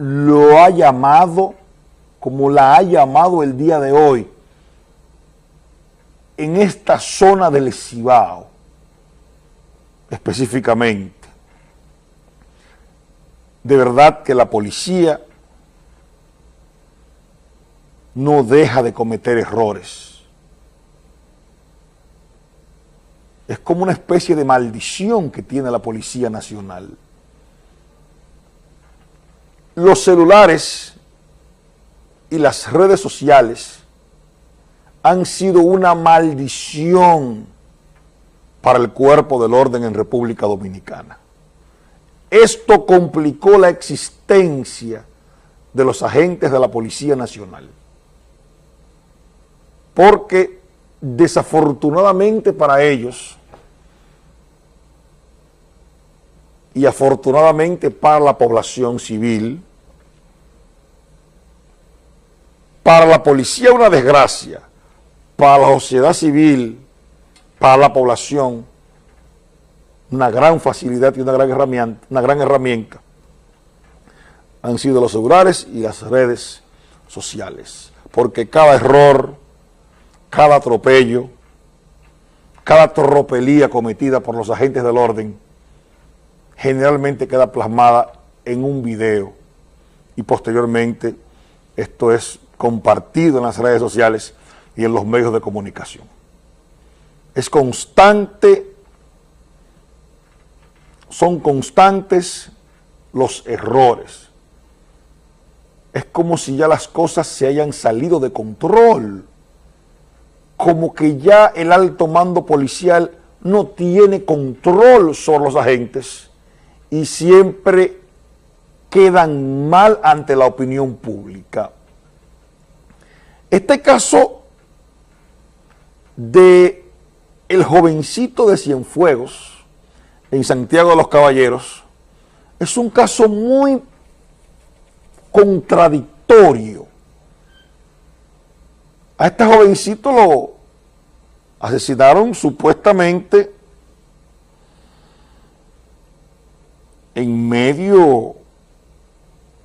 lo ha llamado como la ha llamado el día de hoy en esta zona del Cibao, específicamente. De verdad que la policía no deja de cometer errores. Es como una especie de maldición que tiene la Policía Nacional. Los celulares y las redes sociales han sido una maldición para el cuerpo del orden en República Dominicana. Esto complicó la existencia de los agentes de la Policía Nacional. Porque desafortunadamente para ellos y afortunadamente para la población civil, para la policía una desgracia, para la sociedad civil, para la población, una gran facilidad y una gran herramienta, una gran herramienta han sido los celulares y las redes sociales, porque cada error, cada atropello, cada tropelía cometida por los agentes del orden, generalmente queda plasmada en un video. Y posteriormente esto es compartido en las redes sociales y en los medios de comunicación. Es constante, son constantes los errores. Es como si ya las cosas se hayan salido de control, como que ya el alto mando policial no tiene control sobre los agentes y siempre quedan mal ante la opinión pública. Este caso de el jovencito de Cienfuegos en Santiago de los Caballeros es un caso muy contradictorio. A este jovencito lo asesinaron supuestamente en medio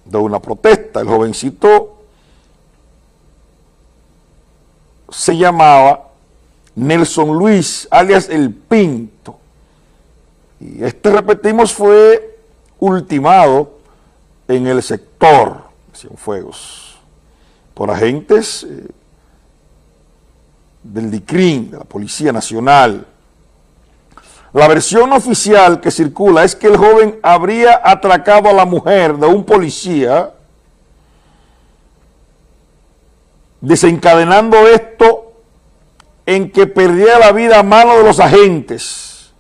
de una protesta. El jovencito se llamaba Nelson Luis, alias El Pinto. Y este, repetimos, fue ultimado en el sector Cienfuegos por agentes eh, del DICRIN, de la Policía Nacional. La versión oficial que circula es que el joven habría atracado a la mujer de un policía, desencadenando esto en que perdía la vida a mano de los agentes.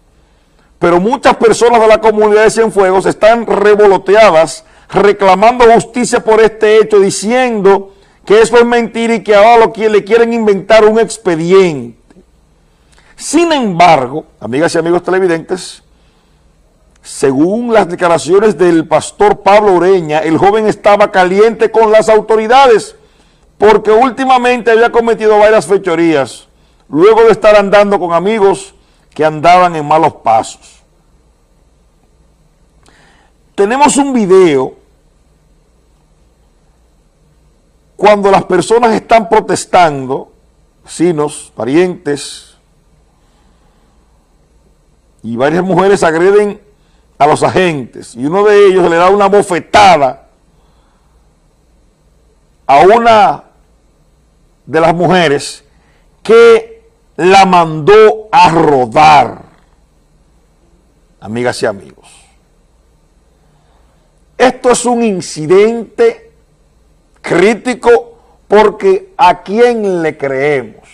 Pero muchas personas de la comunidad de Cienfuegos están revoloteadas reclamando justicia por este hecho, diciendo que eso es mentira y que ahora lo que le quieren inventar un expediente. Sin embargo, amigas y amigos televidentes, según las declaraciones del pastor Pablo Ureña, el joven estaba caliente con las autoridades porque últimamente había cometido varias fechorías luego de estar andando con amigos que andaban en malos pasos. Tenemos un video cuando las personas están protestando, vecinos, parientes, y varias mujeres agreden a los agentes, y uno de ellos le da una bofetada a una de las mujeres que la mandó a rodar. Amigas y amigos. Esto es un incidente crítico porque ¿a quién le creemos?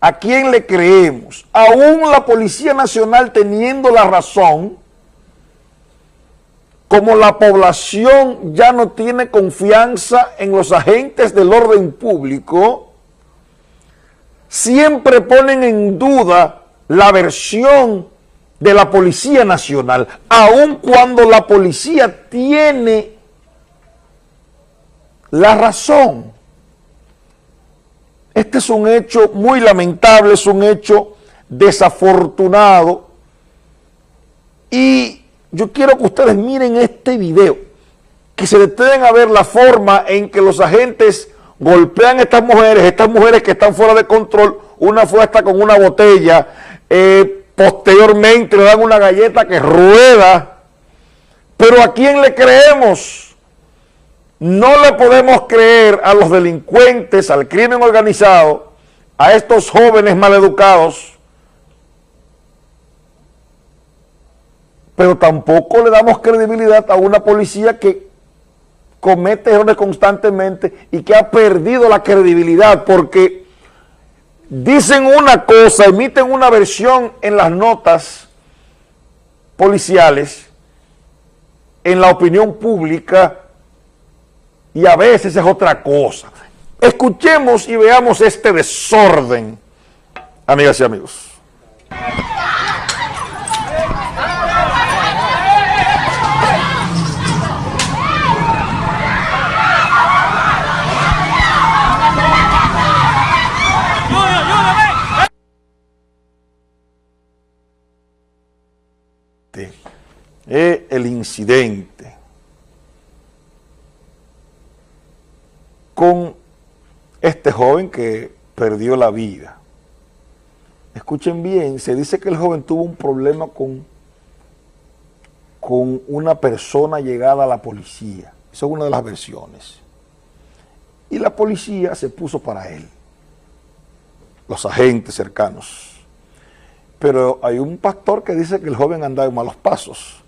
¿A quién le creemos? Aún la Policía Nacional teniendo la razón, como la población ya no tiene confianza en los agentes del orden público, siempre ponen en duda la versión de la Policía Nacional, aun cuando la policía tiene la razón. Este es un hecho muy lamentable, es un hecho desafortunado y yo quiero que ustedes miren este video que se detengan a ver la forma en que los agentes golpean a estas mujeres, estas mujeres que están fuera de control, una fue con una botella, eh, posteriormente le dan una galleta que rueda, pero ¿a quién le creemos? No le podemos creer a los delincuentes, al crimen organizado, a estos jóvenes maleducados, pero tampoco le damos credibilidad a una policía que comete errores constantemente y que ha perdido la credibilidad porque dicen una cosa, emiten una versión en las notas policiales, en la opinión pública y a veces es otra cosa. Escuchemos y veamos este desorden, amigas y amigos. El incidente con este joven que perdió la vida. Escuchen bien, se dice que el joven tuvo un problema con, con una persona llegada a la policía. Esa es una de las versiones. Y la policía se puso para él, los agentes cercanos. Pero hay un pastor que dice que el joven andaba en malos pasos.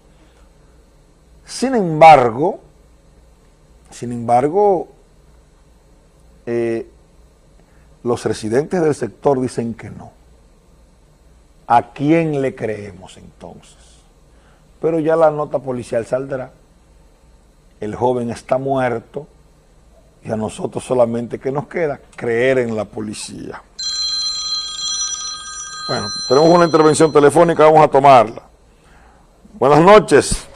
Sin embargo, sin embargo, eh, los residentes del sector dicen que no. ¿A quién le creemos entonces? Pero ya la nota policial saldrá. El joven está muerto y a nosotros solamente que nos queda creer en la policía. Bueno, tenemos una intervención telefónica, vamos a tomarla. Buenas noches.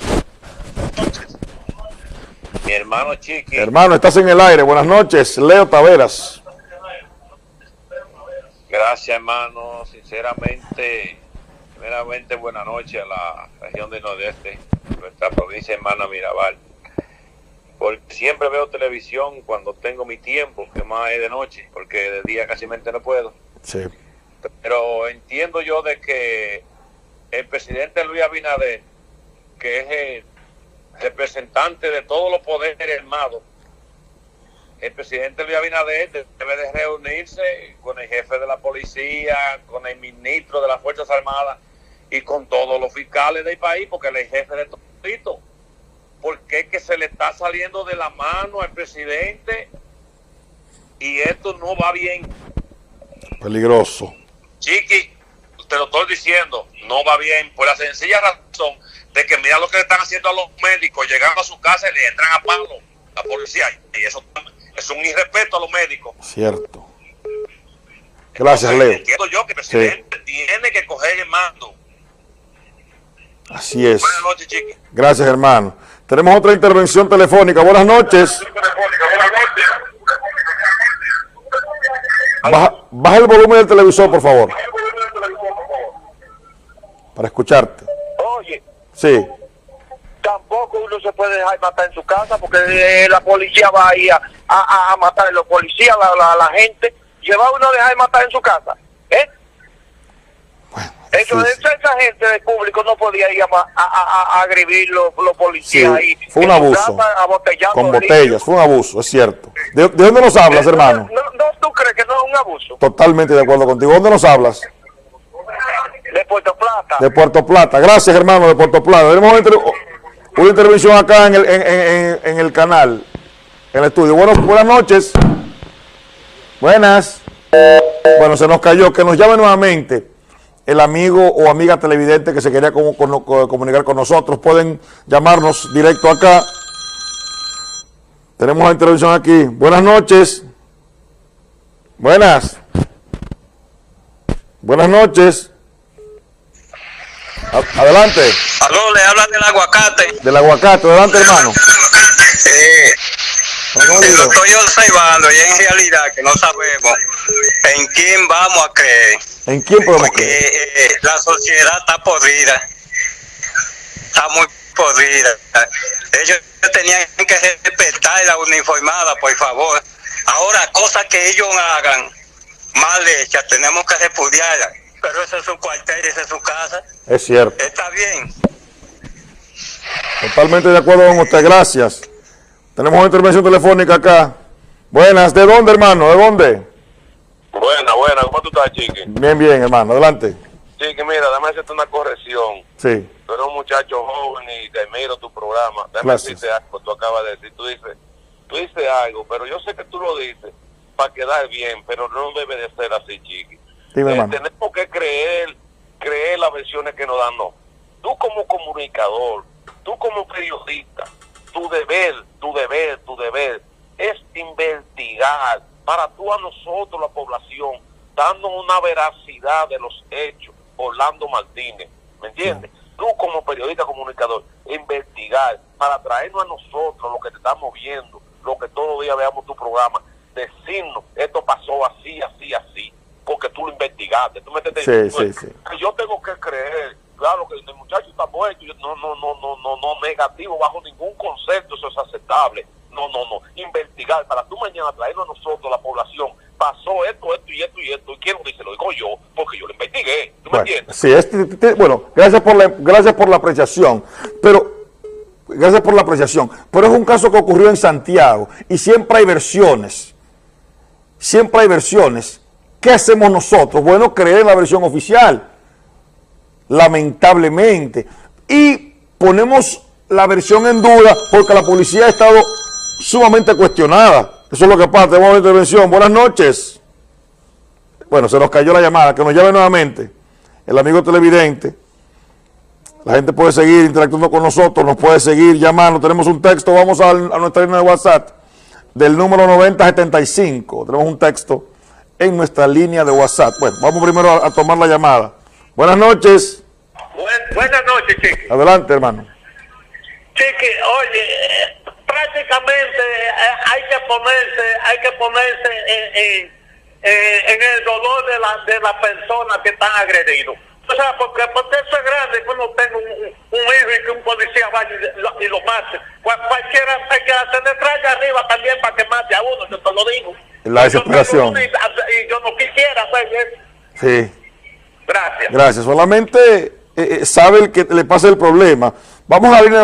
Hermano Chiqui. Hermano, estás en el aire. Buenas noches, Leo Taveras. Gracias, hermano. Sinceramente, primeramente, buenas noches a la región del Nordeste, nuestra provincia hermana Mirabal. Porque siempre veo televisión cuando tengo mi tiempo, que más es de noche, porque de día casi no puedo. Sí. Pero entiendo yo de que el presidente Luis Abinader, que es el representante de todos los poderes armados, el presidente Luis Abinader debe de reunirse con el jefe de la policía, con el ministro de las Fuerzas Armadas y con todos los fiscales del país, porque él es jefe de todo. Porque es que se le está saliendo de la mano al presidente y esto no va bien. Peligroso. Chiqui, te lo estoy diciendo, no va bien por la sencilla razón de que mira lo que le están haciendo a los médicos, llegando a su casa y le entran a palo la policía. Y eso es un irrespeto a los médicos. Cierto. Gracias, Leo. Entiendo yo que el presidente tiene que coger el mando. Así es. Buenas noches, Chiqui. Gracias, hermano. Tenemos otra intervención telefónica. Buenas noches. Baja, baja el volumen del televisor, por favor. Para escucharte. Oye, Sí. tampoco uno se puede dejar matar en su casa porque eh, la policía va ahí a, a, a matar, los policías, la, la, la gente, lleva uno a dejar matar en su casa. ¿Eh? Bueno, Eso, sí, esa, esa gente del público no podía ir a, a, a, a agredir los, los policías Sí, ahí. fue un abuso. casa, Con botellas, fue un abuso, es cierto. ¿De, de dónde nos hablas, ¿Eso hermano? No, no, ¿Tú crees que no es un abuso? Totalmente de acuerdo contigo. ¿Dónde nos hablas? De Puerto Plata. Gracias, hermano, de Puerto Plata. Tenemos una, inter- una intervención acá en el, en, el canal, en el estudio. Buenas noches. Buenas. Bueno, se nos cayó. Que nos llame nuevamente el amigo o amiga televidente que se quería comunicar con nosotros. Pueden llamarnos directo acá. Tenemos la intervención aquí. Buenas noches. Buenas. Buenas noches. Adelante, Aló, le hablan del aguacate. del aguacate, adelante hermano. Eh, ¿Cómo lo estoy observando y en realidad que no sabemos en quién vamos a creer. ¿En quién podemos Porque creer? eh, la sociedad está podrida. Está muy podrida. Ellos tenían que respetar la uniformada, por favor. Ahora, cosas que ellos hagan mal hechas, tenemos que repudiarlas. Pero eso es su cuartel, esa es su casa. Es cierto. Está bien. Totalmente de acuerdo con usted, gracias. Tenemos una intervención telefónica acá. Buenas, ¿de dónde, hermano? ¿De dónde? Buena, buena, ¿cómo tú estás, Chiqui? Bien, bien, hermano, adelante. Chiqui, mira, déjame hacerte una corrección. Sí, Tú eres un muchacho joven y te miro tu programa. Déjame Gracias. decirte algo, tú acabas de decir. Tú dices, tú dices algo, pero yo sé que tú lo dices para quedar bien, pero no debe de ser así, Chiqui. Dime, Eh, tenemos que creer, creer las versiones que nos dan, no. Tú como comunicador, tú como periodista, tu deber, tu deber, tu deber es investigar para tú a nosotros, la población, dando una veracidad de los hechos. Orlando Martínez, ¿me entiendes? Tú como periodista comunicador, investigar para traernos a nosotros lo que te estamos viendo, lo que todos los días veamos tu programa, decirnos, esto pasó así, así, así, porque tú lo investigaste, ¿tú me entiendes? Sí, Pues, sí, sí. que yo tengo que creer, claro que el muchacho está muerto, no, no, no, no, no, no, negativo, bajo ningún concepto eso es aceptable. No, no, no, investigar para tú mañana traernos a nosotros, la población, pasó esto, esto y esto y esto, y quién lo dice, lo digo yo, porque yo lo investigué, ¿tú me entiendes? sí, es- t- t- bueno, gracias por, la, gracias por la apreciación, pero gracias por la apreciación, pero es un caso que ocurrió en Santiago y siempre hay versiones, siempre hay versiones. ¿Qué hacemos nosotros? Bueno, creer la versión oficial, lamentablemente, y ponemos la versión en duda porque la policía ha estado sumamente cuestionada. Eso es lo que pasa, tenemos una intervención. Buenas noches. Bueno, se nos cayó la llamada, que nos llame nuevamente el amigo televidente. La gente puede seguir interactuando con nosotros, nos puede seguir llamando. Tenemos un texto, vamos a, a nuestra línea de WhatsApp del número 9075. Tenemos un texto en nuestra línea de WhatsApp. Bueno, vamos primero a, a tomar la llamada. Buenas noches. buenas noches, Chiqui. Adelante, hermano. Chiqui, oye, eh, prácticamente eh, hay que ponerse, hay que ponerse en, en- en- el dolor de la, de las personas que están agredidos. O sea, porque, porque eso es grande que uno tenga un, un- hijo y que un policía vaya y lo, y lo mate. Cual- cualquiera, cualquiera se le traiga arriba también para que mate a uno, yo te lo digo. La desesperación. Y, yo no quisiera hacer eso. Sí. Gracias. Gracias. Solamente eh, eh, sabe el que le pasa el problema. Vamos a línea